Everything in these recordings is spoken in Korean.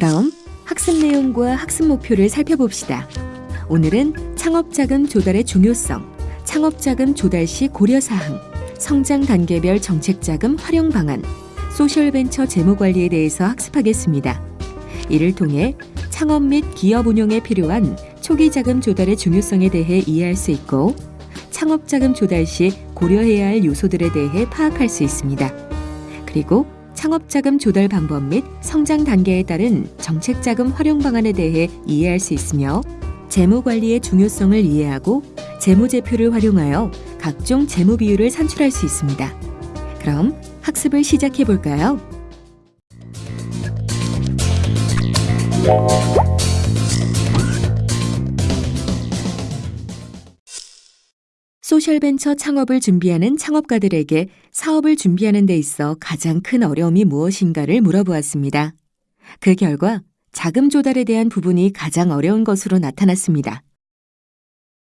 그럼 학습 내용과 학습 목표를 살펴봅시다. 오늘은 창업자금 조달의 중요성, 창업자금 조달 시 고려사항, 성장 단계별 정책자금 활용 방안, 소셜벤처 재무관리에 대해서 학습하겠습니다. 이를 통해 창업 및 기업 운용에 필요한 초기 자금 조달의 중요성에 대해 이해할 수 있고 창업 자금 조달 시 고려해야 할 요소들에 대해 파악할 수 있습니다. 그리고 창업 자금 조달 방법 및 성장 단계에 따른 정책 자금 활용 방안에 대해 이해할 수 있으며 재무 관리의 중요성을 이해하고 재무제표를 활용하여 각종 재무 비율을 산출할 수 있습니다. 그럼 학습을 시작해 볼까요? 소셜벤처 창업을 준비하는 창업가들에게 사업을 준비하는 데 있어 가장 큰 어려움이 무엇인가를 물어보았습니다. 그 결과 자금 조달에 대한 부분이 가장 어려운 것으로 나타났습니다.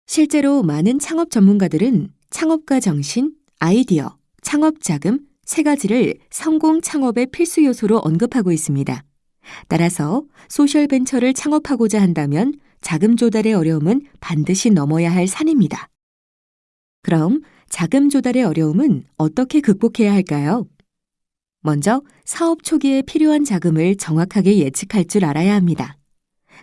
실제로 많은 창업 전문가들은 창업가 정신, 아이디어, 창업 자금 세 가지를 성공 창업의 필수 요소로 언급하고 있습니다. 따라서 소셜 벤처를 창업하고자 한다면 자금 조달의 어려움은 반드시 넘어야 할 산입니다. 그럼 자금 조달의 어려움은 어떻게 극복해야 할까요? 먼저 사업 초기에 필요한 자금을 정확하게 예측할 줄 알아야 합니다.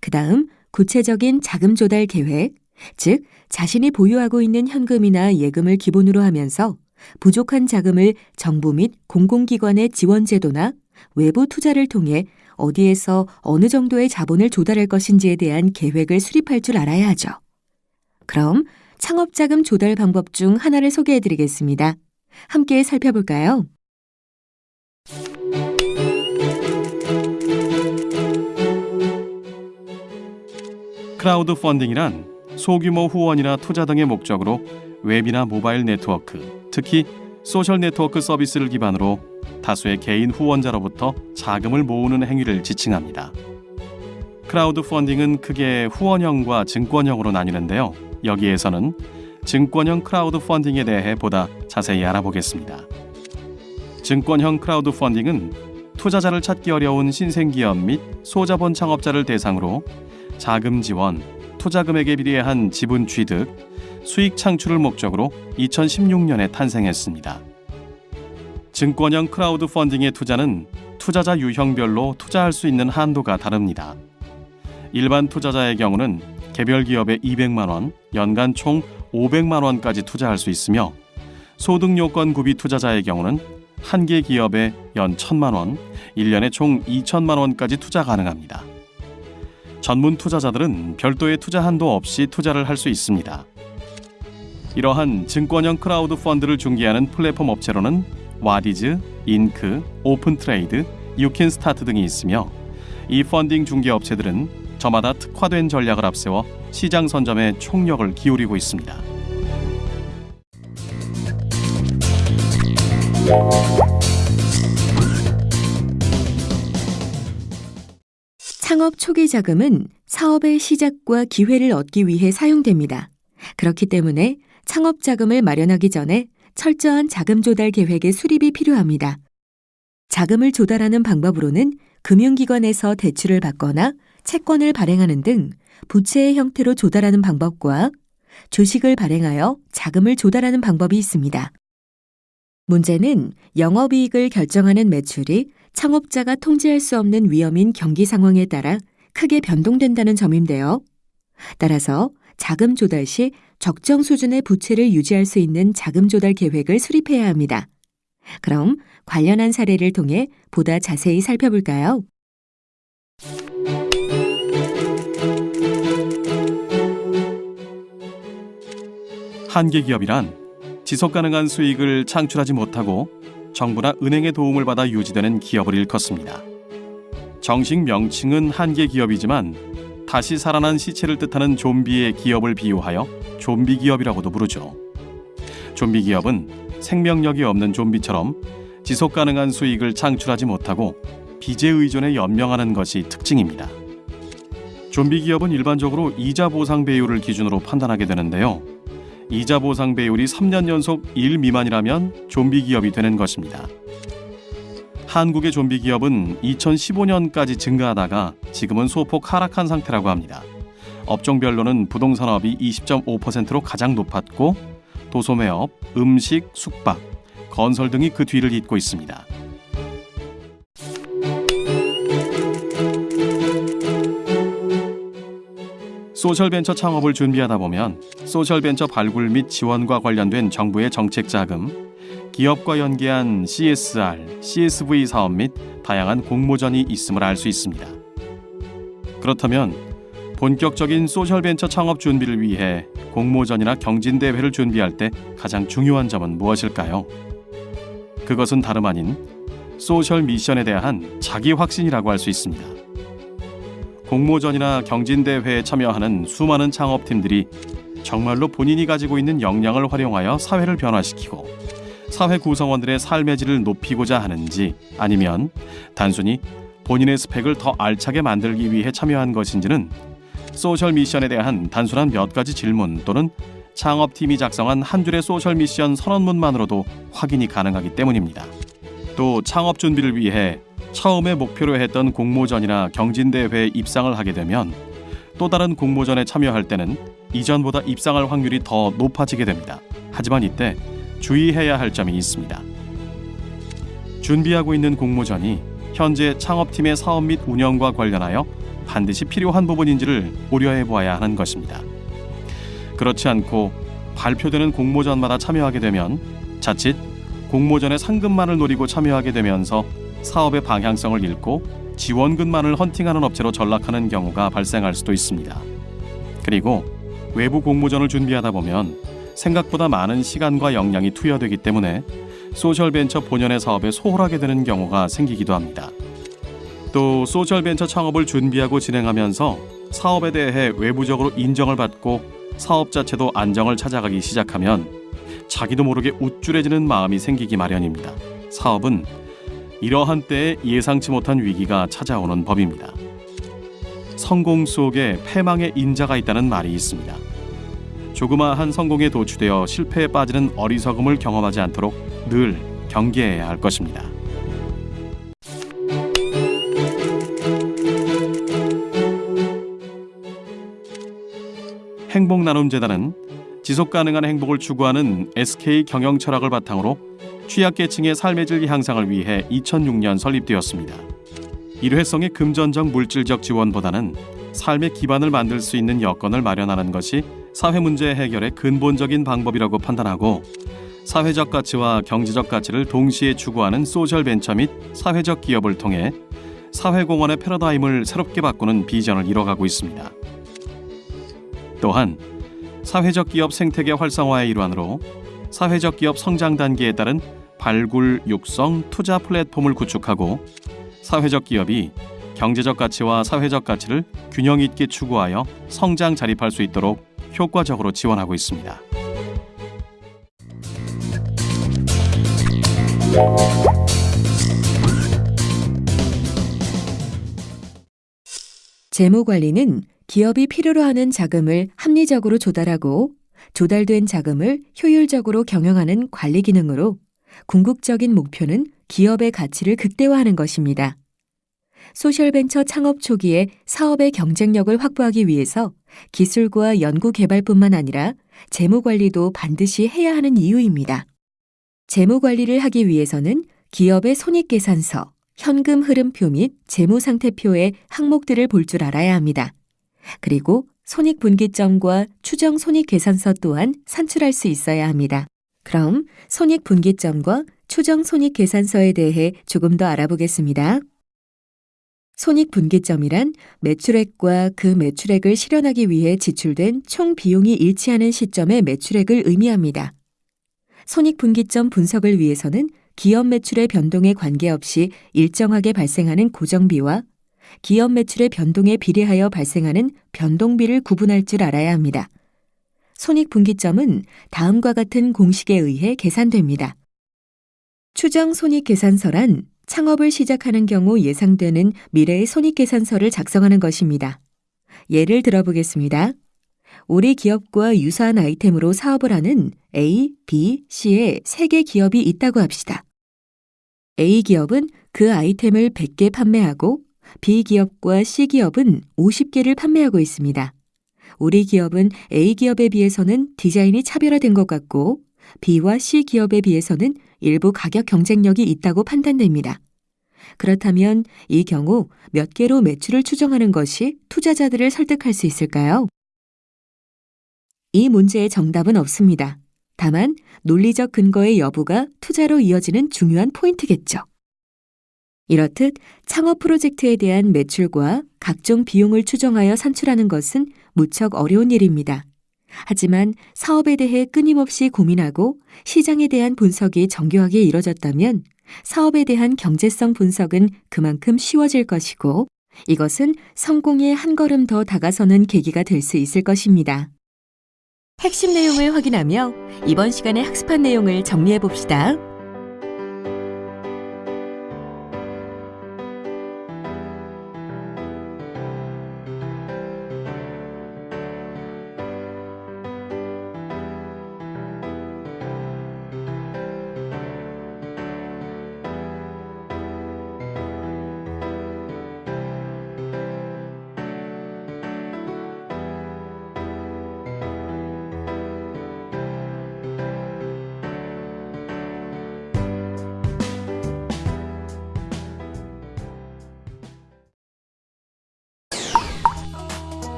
그 다음 구체적인 자금 조달 계획, 즉 자신이 보유하고 있는 현금이나 예금을 기본으로 하면서 부족한 자금을 정부 및 공공기관의 지원제도나 외부 투자를 통해 어디에서 어느 정도의 자본을 조달할 것인지에 대한 계획을 수립할 줄 알아야 하죠. 그럼 창업자금 조달 방법 중 하나를 소개해 드리겠습니다. 함께 살펴볼까요? 크라우드 펀딩이란 소규모 후원이나 투자 등의 목적으로 웹이나 모바일 네트워크, 특히 소셜 네트워크 서비스를 기반으로 다수의 개인 후원자로부터 자금을 모으는 행위를 지칭합니다. 크라우드 펀딩은 크게 후원형과 증권형으로 나뉘는데요. 여기에서는 증권형 크라우드 펀딩에 대해 보다 자세히 알아보겠습니다. 증권형 크라우드 펀딩은 투자자를 찾기 어려운 신생기업 및 소자본 창업자를 대상으로 자금 지원, 투자 금액에 비례한 지분 취득, 수익 창출을 목적으로 2016년에 탄생했습니다. 증권형 크라우드 펀딩의 투자는 투자자 유형별로 투자할 수 있는 한도가 다릅니다. 일반 투자자의 경우는 개별 기업에 200만 원, 연간 총 500만 원까지 투자할 수 있으며 소득 요건 구비 투자자의 경우는 한 개 기업에 연 1천만 원, 1년에 총 2천만 원까지 투자 가능합니다. 전문 투자자들은 별도의 투자 한도 없이 투자를 할 수 있습니다. 이러한 증권형 크라우드 펀딩을 중개하는 플랫폼 업체로는 와디즈, 인크, 오픈트레이드, 유캔스타트 등이 있으며 이 펀딩 중개 업체들은 저마다 특화된 전략을 앞세워 시장 선점에 총력을 기울이고 있습니다. 창업 초기 자금은 사업의 시작과 기회를 얻기 위해 사용됩니다. 그렇기 때문에 창업 자금을 마련하기 전에 철저한 자금 조달 계획의 수립이 필요합니다. 자금을 조달하는 방법으로는 금융기관에서 대출을 받거나 채권을 발행하는 등 부채의 형태로 조달하는 방법과 주식을 발행하여 자금을 조달하는 방법이 있습니다. 문제는 영업이익을 결정하는 매출이 창업자가 통제할 수 없는 위험인 경기 상황에 따라 크게 변동된다는 점인데요. 따라서 자금 조달 시 적정 수준의 부채를 유지할 수 있는 자금 조달 계획을 수립해야 합니다. 그럼 관련한 사례를 통해 보다 자세히 살펴볼까요? 한계 기업이란 지속 가능한 수익을 창출하지 못하고 정부나 은행의 도움을 받아 유지되는 기업을 일컫습니다. 정식 명칭은 한계 기업이지만 다시 살아난 시체를 뜻하는 좀비의 기업을 비유하여 좀비 기업이라고도 부르죠. 좀비 기업은 생명력이 없는 좀비처럼 지속 가능한 수익을 창출하지 못하고 빚에 의존해 연명하는 것이 특징입니다. 좀비 기업은 일반적으로 이자 보상 배율을 기준으로 판단하게 되는데요. 이자 보상 배율이 3년 연속 1 미만이라면 좀비 기업이 되는 것입니다. 한국의 좀비 기업은 2015년까지 증가하다가 지금은 소폭 하락한 상태라고 합니다. 업종별로는 부동산업이 20.5%로 가장 높았고 도소매업, 음식, 숙박, 건설 등이 그 뒤를 잇고 있습니다. 소셜벤처 창업을 준비하다 보면 소셜벤처 발굴 및 지원과 관련된 정부의 정책 자금, 기업과 연계한 CSR, CSV 사업 및 다양한 공모전이 있음을 알 수 있습니다. 그렇다면 본격적인 소셜벤처 창업 준비를 위해 공모전이나 경진대회를 준비할 때 가장 중요한 점은 무엇일까요? 그것은 다름 아닌 소셜 미션에 대한 자기 확신이라고 할 수 있습니다. 공모전이나 경진대회에 참여하는 수많은 창업팀들이 정말로 본인이 가지고 있는 역량을 활용하여 사회를 변화시키고 사회 구성원들의 삶의 질을 높이고자 하는지 아니면 단순히 본인의 스펙을 더 알차게 만들기 위해 참여한 것인지는 소셜 미션에 대한 단순한 몇 가지 질문 또는 창업팀이 작성한 한 줄의 소셜 미션 선언문만으로도 확인이 가능하기 때문입니다. 또 창업 준비를 위해 처음에 목표로 했던 공모전이나 경진대회에 입상을 하게 되면 또 다른 공모전에 참여할 때는 이전보다 입상할 확률이 더 높아지게 됩니다. 하지만 이때 주의해야 할 점이 있습니다. 준비하고 있는 공모전이 현재 창업팀의 사업 및 운영과 관련하여 반드시 필요한 부분인지를 고려해 보아야 하는 것입니다. 그렇지 않고 발표되는 공모전마다 참여하게 되면 자칫 공모전의 상금만을 노리고 참여하게 되면서 사업의 방향성을 잃고 지원금만을 헌팅하는 업체로 전락하는 경우가 발생할 수도 있습니다. 그리고 외부 공모전을 준비하다 보면 생각보다 많은 시간과 역량이 투여되기 때문에 소셜벤처 본연의 사업에 소홀하게 되는 경우가 생기기도 합니다. 또 소셜벤처 창업을 준비하고 진행하면서 사업에 대해 외부적으로 인정을 받고 사업 자체도 안정을 찾아가기 시작하면 자기도 모르게 우쭐해지는 마음이 생기기 마련입니다. 사업은 이러한 때에 예상치 못한 위기가 찾아오는 법입니다. 성공 속에 패망의 인자가 있다는 말이 있습니다. 조그마한 성공에 도취되어 실패에 빠지는 어리석음을 경험하지 않도록 늘 경계해야 할 것입니다. 행복 나눔 재단은 지속 가능한 행복을 추구하는 SK 경영 철학을 바탕으로 취약계층의 삶의 질 향상을 위해 2006년 설립되었습니다. 일회성의 금전적 물질적 지원보다는 삶의 기반을 만들 수 있는 여건을 마련하는 것이 사회 문제 해결의 근본적인 방법이라고 판단하고 사회적 가치와 경제적 가치를 동시에 추구하는 소셜 벤처 및 사회적 기업을 통해 사회공헌의 패러다임을 새롭게 바꾸는 비전을 이뤄가고 있습니다. 또한 사회적 기업 생태계 활성화의 일환으로 사회적 기업 성장 단계에 따른 발굴, 육성, 투자 플랫폼을 구축하고 사회적 기업이 경제적 가치와 사회적 가치를 균형 있게 추구하여 성장 자립할 수 있도록 효과적으로 지원하고 있습니다. 재무 관리는 기업이 필요로 하는 자금을 합리적으로 조달하고 조달된 자금을 효율적으로 경영하는 관리 기능으로 궁극적인 목표는 기업의 가치를 극대화하는 것입니다. 소셜벤처 창업 초기에 사업의 경쟁력을 확보하기 위해서 기술과 연구 개발뿐만 아니라 재무 관리도 반드시 해야 하는 이유입니다. 재무 관리를 하기 위해서는 기업의 손익계산서, 현금 흐름표 및 재무 상태표의 항목들을 볼 줄 알아야 합니다. 그리고 손익분기점과 추정 손익계산서 또한 산출할 수 있어야 합니다. 그럼 손익분기점과 추정 손익계산서에 대해 조금 더 알아보겠습니다. 손익분기점이란 매출액과 그 매출액을 실현하기 위해 지출된 총 비용이 일치하는 시점의 매출액을 의미합니다. 손익분기점 분석을 위해서는 기업 매출의 변동에 관계없이 일정하게 발생하는 고정비와 기업 매출의 변동에 비례하여 발생하는 변동비를 구분할 줄 알아야 합니다. 손익분기점은 다음과 같은 공식에 의해 계산됩니다. 추정 손익계산서란 창업을 시작하는 경우 예상되는 미래의 손익계산서를 작성하는 것입니다. 예를 들어보겠습니다. 우리 기업과 유사한 아이템으로 사업을 하는 A, B, C의 세개 기업이 있다고 합시다. A 기업은 그 아이템을 100개 판매하고 B기업과 C기업은 50개를 판매하고 있습니다. 우리 기업은 A기업에 비해서는 디자인이 차별화된 것 같고 B와 C기업에 비해서는 일부 가격 경쟁력이 있다고 판단됩니다. 그렇다면 이 경우 몇 개로 매출을 추정하는 것이 투자자들을 설득할 수 있을까요? 이 문제의 정답은 없습니다. 다만 논리적 근거의 여부가 투자로 이어지는 중요한 포인트겠죠. 이렇듯 창업 프로젝트에 대한 매출과 각종 비용을 추정하여 산출하는 것은 무척 어려운 일입니다. 하지만 사업에 대해 끊임없이 고민하고 시장에 대한 분석이 정교하게 이뤄졌다면 사업에 대한 경제성 분석은 그만큼 쉬워질 것이고 이것은 성공에 한 걸음 더 다가서는 계기가 될 수 있을 것입니다. 핵심 내용을 확인하며 이번 시간에 학습한 내용을 정리해 봅시다.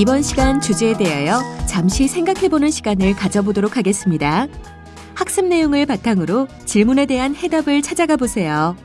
이번 시간 주제에 대하여 잠시 생각해보는 시간을 가져보도록 하겠습니다. 학습 내용을 바탕으로 질문에 대한 해답을 찾아가 보세요.